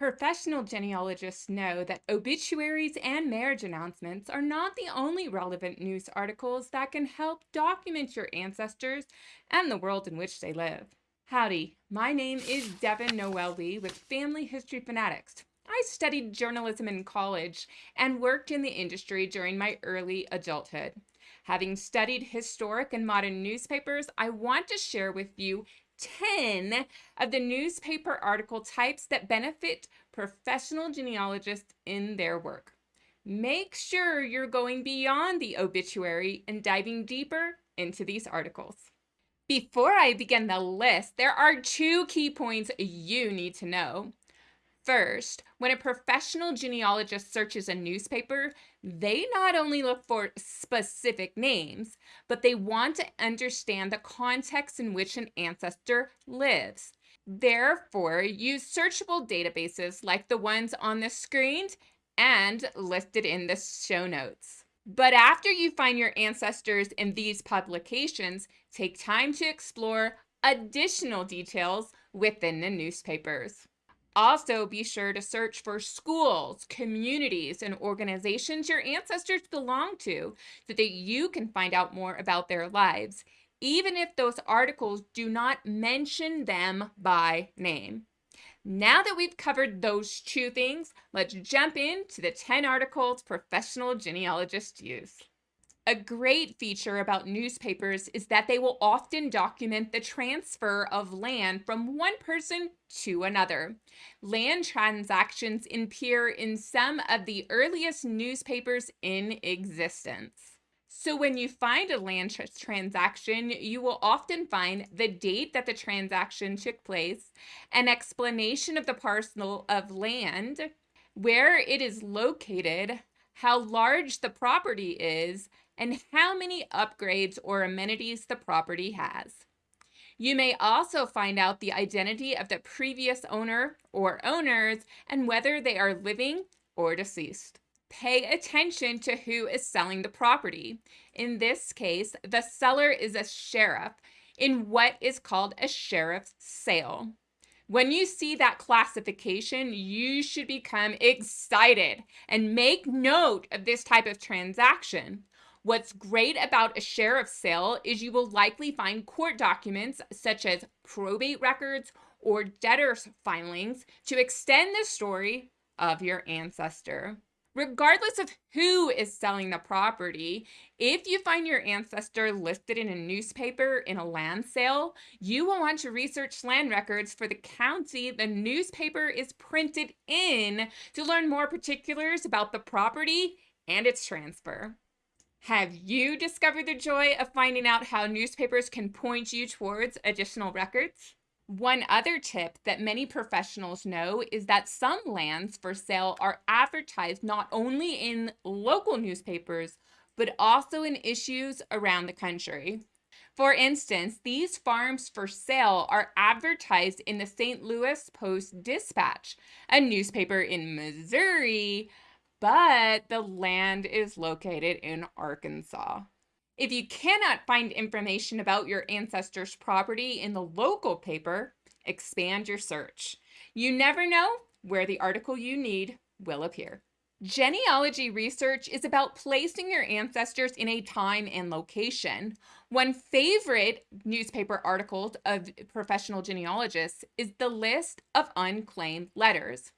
Professional genealogists know that obituaries and marriage announcements are not the only relevant news articles that can help document your ancestors and the world in which they live. Howdy, my name is Devon Noel Lee with Family History Fanatics. I studied journalism in college and worked in the industry during my early adulthood. Having studied historic and modern newspapers, I want to share with you 10 of the newspaper article types that benefit professional genealogists in their work. Make sure you're going beyond the obituary and diving deeper into these articles. Before I begin the list, there are two key points you need to know. First, when a professional genealogist searches a newspaper, they not only look for specific names, but they want to understand the context in which an ancestor lives. Therefore, use searchable databases like the ones on the screen and listed in the show notes. But after you find your ancestors in these publications, take time to explore additional details within the newspapers. Also, be sure to search for schools, communities, and organizations your ancestors belong to so that you can find out more about their lives, even if those articles do not mention them by name. Now that we've covered those two things, let's jump into the 10 articles professional genealogists use. A great feature about newspapers is that they will often document the transfer of land from one person to another. Land transactions appear in some of the earliest newspapers in existence. So when you find a land tr transaction, you will often find the date that the transaction took place, an explanation of the parcel of land, where it is located, how large the property is, and how many upgrades or amenities the property has. You may also find out the identity of the previous owner or owners and whether they are living or deceased. Pay attention to who is selling the property. In this case, the seller is a sheriff in what is called a sheriff's sale. When you see that classification, you should become excited and make note of this type of transaction. What's great about a sheriff's sale is you will likely find court documents such as probate records or debtor's filings to extend the story of your ancestor. Regardless of who is selling the property, if you find your ancestor listed in a newspaper in a land sale, you will want to research land records for the county the newspaper is printed in to learn more particulars about the property and its transfer. Have you discovered the joy of finding out how newspapers can point you towards additional records? One other tip that many professionals know is that some lands for sale are advertised not only in local newspapers, but also in issues around the country. For instance, these farms for sale are advertised in the St. Louis Post Dispatch, a newspaper in Missouri but the land is located in Arkansas. If you cannot find information about your ancestors' property in the local paper, expand your search. You never know where the article you need will appear. Genealogy research is about placing your ancestors in a time and location. One favorite newspaper article of professional genealogists is the list of unclaimed letters.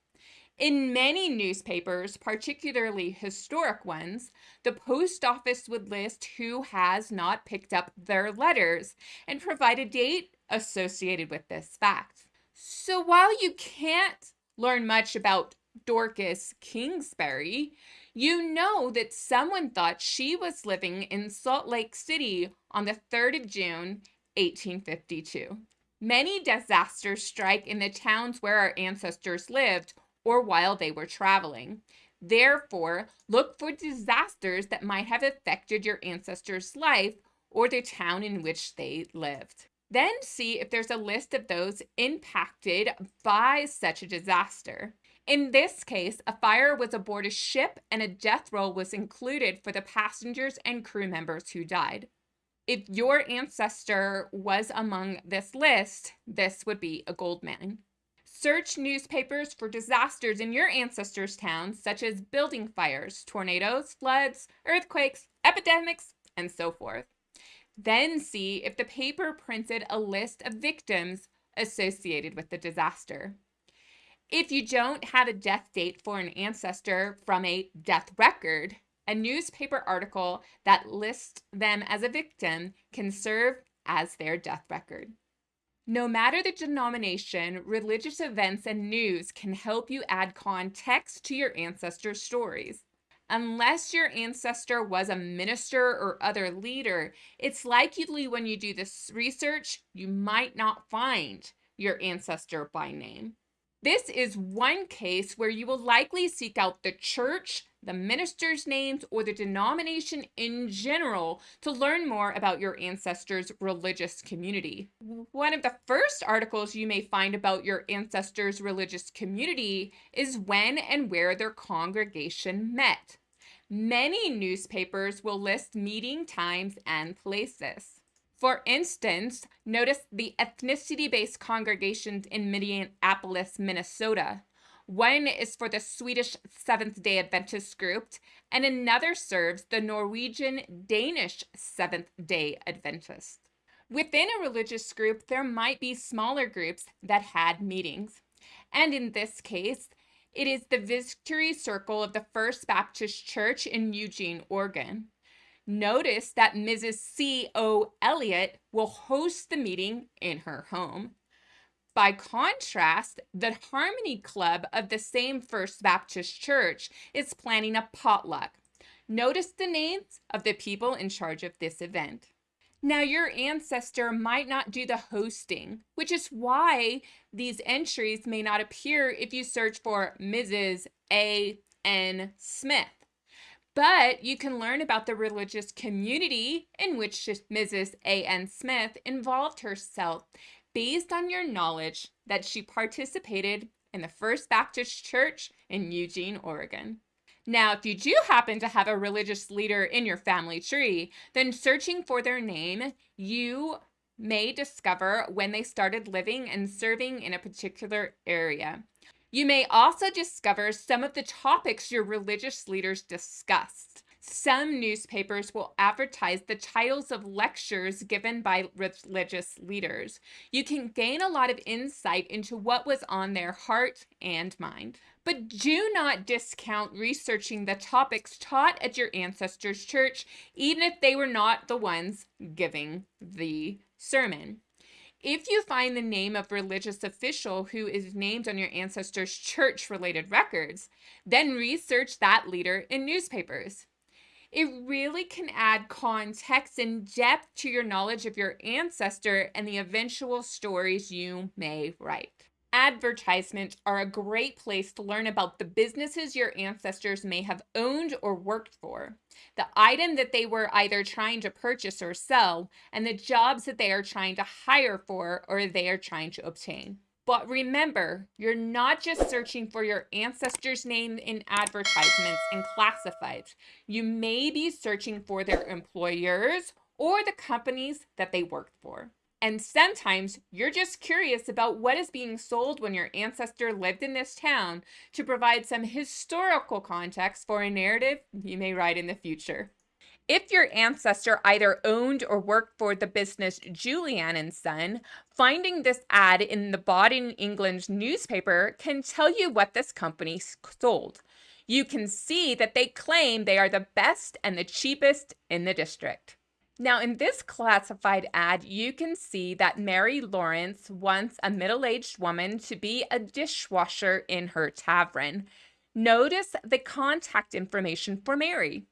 In many newspapers, particularly historic ones, the post office would list who has not picked up their letters and provide a date associated with this fact. So while you can't learn much about Dorcas Kingsbury, you know that someone thought she was living in Salt Lake City on the 3rd of June, 1852. Many disasters strike in the towns where our ancestors lived or while they were traveling. Therefore, look for disasters that might have affected your ancestor's life or the town in which they lived. Then see if there's a list of those impacted by such a disaster. In this case, a fire was aboard a ship and a death roll was included for the passengers and crew members who died. If your ancestor was among this list, this would be a gold mine. Search newspapers for disasters in your ancestors' towns, such as building fires, tornadoes, floods, earthquakes, epidemics, and so forth. Then see if the paper printed a list of victims associated with the disaster. If you don't have a death date for an ancestor from a death record, a newspaper article that lists them as a victim can serve as their death record. No matter the denomination, religious events and news can help you add context to your ancestors' stories. Unless your ancestor was a minister or other leader, it's likely when you do this research, you might not find your ancestor by name. This is one case where you will likely seek out the church, the minister's names, or the denomination in general to learn more about your ancestors' religious community. One of the first articles you may find about your ancestors' religious community is when and where their congregation met. Many newspapers will list meeting times and places. For instance, notice the ethnicity based congregations in Minneapolis, Minnesota. One is for the Swedish Seventh day Adventist group, and another serves the Norwegian Danish Seventh day Adventist. Within a religious group, there might be smaller groups that had meetings. And in this case, it is the Victory Circle of the First Baptist Church in Eugene, Oregon. Notice that Mrs. C.O. Elliott will host the meeting in her home. By contrast, the Harmony Club of the same First Baptist Church is planning a potluck. Notice the names of the people in charge of this event. Now, your ancestor might not do the hosting, which is why these entries may not appear if you search for Mrs. A. N. Smith. But you can learn about the religious community in which Mrs. A.N. Smith involved herself based on your knowledge that she participated in the First Baptist Church in Eugene, Oregon. Now, if you do happen to have a religious leader in your family tree, then searching for their name, you may discover when they started living and serving in a particular area. You may also discover some of the topics your religious leaders discussed. Some newspapers will advertise the titles of lectures given by religious leaders. You can gain a lot of insight into what was on their heart and mind. But do not discount researching the topics taught at your ancestors' church, even if they were not the ones giving the sermon. If you find the name of religious official who is named on your ancestors' church related records, then research that leader in newspapers. It really can add context and depth to your knowledge of your ancestor and the eventual stories you may write. Advertisements are a great place to learn about the businesses your ancestors may have owned or worked for, the item that they were either trying to purchase or sell, and the jobs that they are trying to hire for or they are trying to obtain. But remember, you're not just searching for your ancestors' name in advertisements and classifieds. You may be searching for their employers or the companies that they worked for. And sometimes you're just curious about what is being sold when your ancestor lived in this town to provide some historical context for a narrative you may write in the future. If your ancestor either owned or worked for the business Julian and Son, finding this ad in the Baden, England newspaper can tell you what this company sold. You can see that they claim they are the best and the cheapest in the district. Now, in this classified ad, you can see that Mary Lawrence wants a middle aged woman to be a dishwasher in her tavern. Notice the contact information for Mary.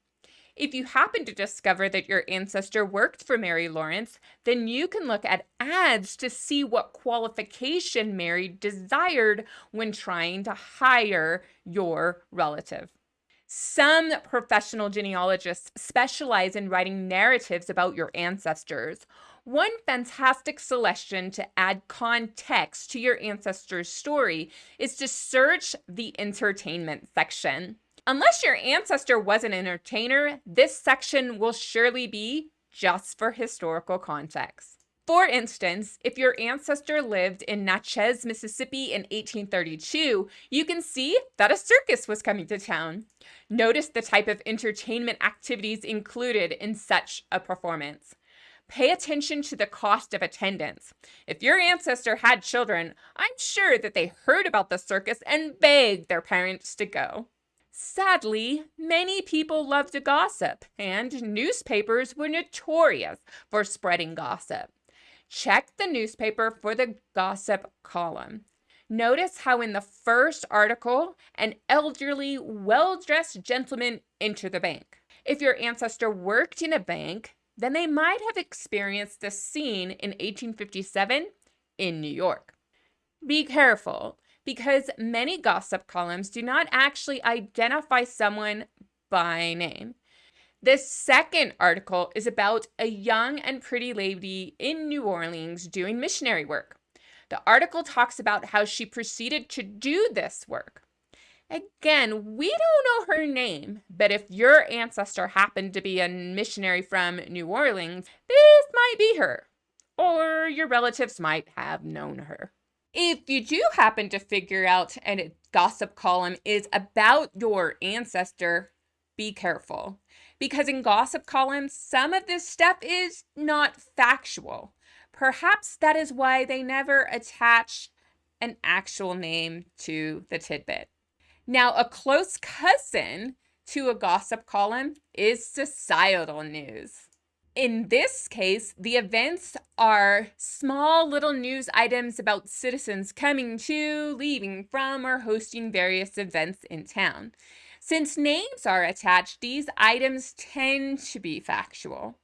If you happen to discover that your ancestor worked for Mary Lawrence, then you can look at ads to see what qualification Mary desired when trying to hire your relative. Some professional genealogists specialize in writing narratives about your ancestors. One fantastic suggestion to add context to your ancestor's story is to search the entertainment section. Unless your ancestor was an entertainer, this section will surely be just for historical context. For instance, if your ancestor lived in Natchez, Mississippi in 1832, you can see that a circus was coming to town. Notice the type of entertainment activities included in such a performance. Pay attention to the cost of attendance. If your ancestor had children, I'm sure that they heard about the circus and begged their parents to go. Sadly, many people love to gossip, and newspapers were notorious for spreading gossip. Check the newspaper for the gossip column. Notice how in the first article, an elderly, well-dressed gentleman entered the bank. If your ancestor worked in a bank, then they might have experienced this scene in 1857 in New York. Be careful, because many gossip columns do not actually identify someone by name. This second article is about a young and pretty lady in New Orleans doing missionary work. The article talks about how she proceeded to do this work. Again, we don't know her name, but if your ancestor happened to be a missionary from New Orleans, this might be her. Or your relatives might have known her. If you do happen to figure out a gossip column is about your ancestor, be careful because in gossip columns, some of this stuff is not factual. Perhaps that is why they never attach an actual name to the tidbit. Now, a close cousin to a gossip column is societal news. In this case, the events are small little news items about citizens coming to, leaving from, or hosting various events in town. Since names are attached, these items tend to be factual.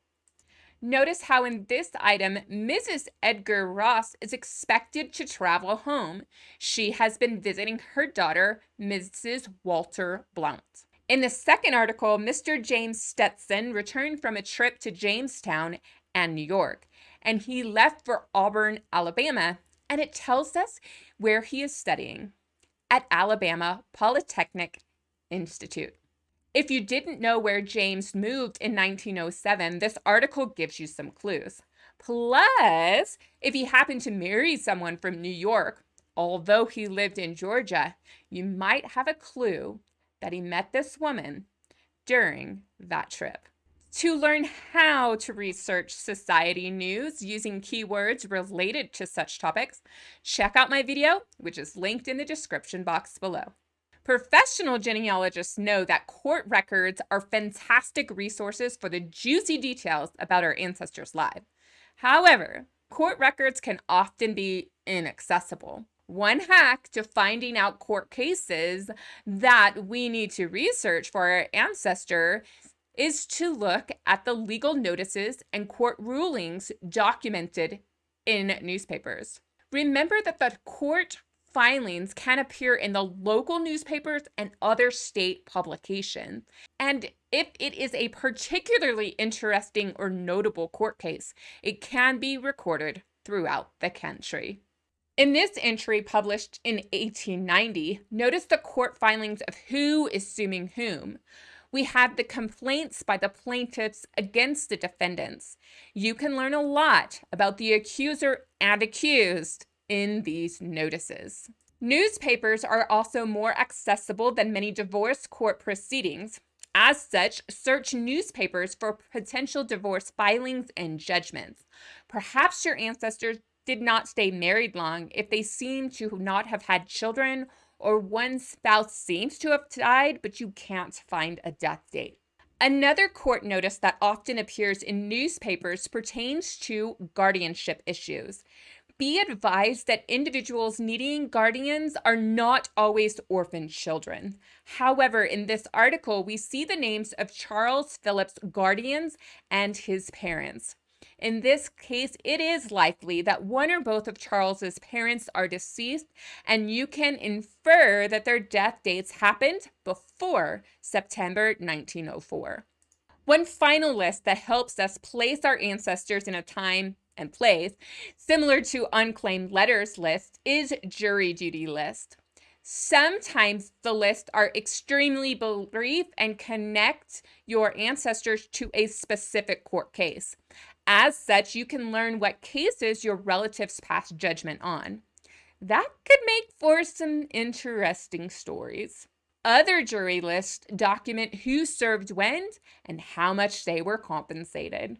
Notice how in this item, Mrs. Edgar Ross is expected to travel home. She has been visiting her daughter, Mrs. Walter Blount. In the second article, Mr. James Stetson returned from a trip to Jamestown and New York, and he left for Auburn, Alabama, and it tells us where he is studying at Alabama Polytechnic Institute. If you didn't know where James moved in 1907, this article gives you some clues. Plus, if he happened to marry someone from New York, although he lived in Georgia, you might have a clue that he met this woman during that trip. To learn how to research society news using keywords related to such topics, check out my video, which is linked in the description box below. Professional genealogists know that court records are fantastic resources for the juicy details about our ancestors' lives. However, court records can often be inaccessible. One hack to finding out court cases that we need to research for our ancestor is to look at the legal notices and court rulings documented in newspapers. Remember that the court filings can appear in the local newspapers and other state publications. And if it is a particularly interesting or notable court case, it can be recorded throughout the country. In this entry published in 1890, notice the court filings of who is suing whom. We have the complaints by the plaintiffs against the defendants. You can learn a lot about the accuser and accused in these notices. Newspapers are also more accessible than many divorce court proceedings. As such, search newspapers for potential divorce filings and judgments. Perhaps your ancestors did not stay married long if they seem to not have had children or one spouse seems to have died, but you can't find a death date. Another court notice that often appears in newspapers pertains to guardianship issues be advised that individuals needing guardians are not always orphan children. However, in this article, we see the names of Charles Phillips' guardians and his parents. In this case, it is likely that one or both of Charles's parents are deceased, and you can infer that their death dates happened before September 1904. One final list that helps us place our ancestors in a time and place, similar to unclaimed letters list, is jury duty list. Sometimes the lists are extremely brief and connect your ancestors to a specific court case. As such, you can learn what cases your relatives pass judgment on. That could make for some interesting stories. Other jury lists document who served when and how much they were compensated.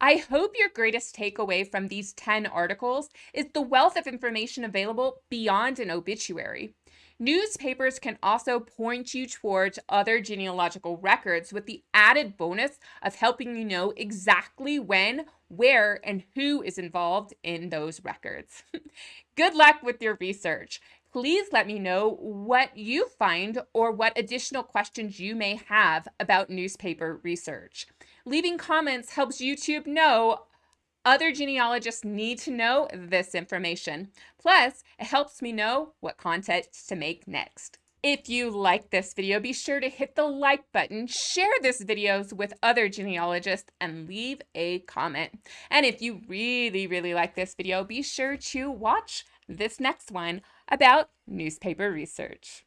I hope your greatest takeaway from these 10 articles is the wealth of information available beyond an obituary. Newspapers can also point you towards other genealogical records with the added bonus of helping you know exactly when, where, and who is involved in those records. Good luck with your research. Please let me know what you find or what additional questions you may have about newspaper research. Leaving comments helps YouTube know other genealogists need to know this information. Plus, it helps me know what content to make next. If you like this video, be sure to hit the like button, share this videos with other genealogists, and leave a comment. And if you really, really like this video, be sure to watch this next one about newspaper research.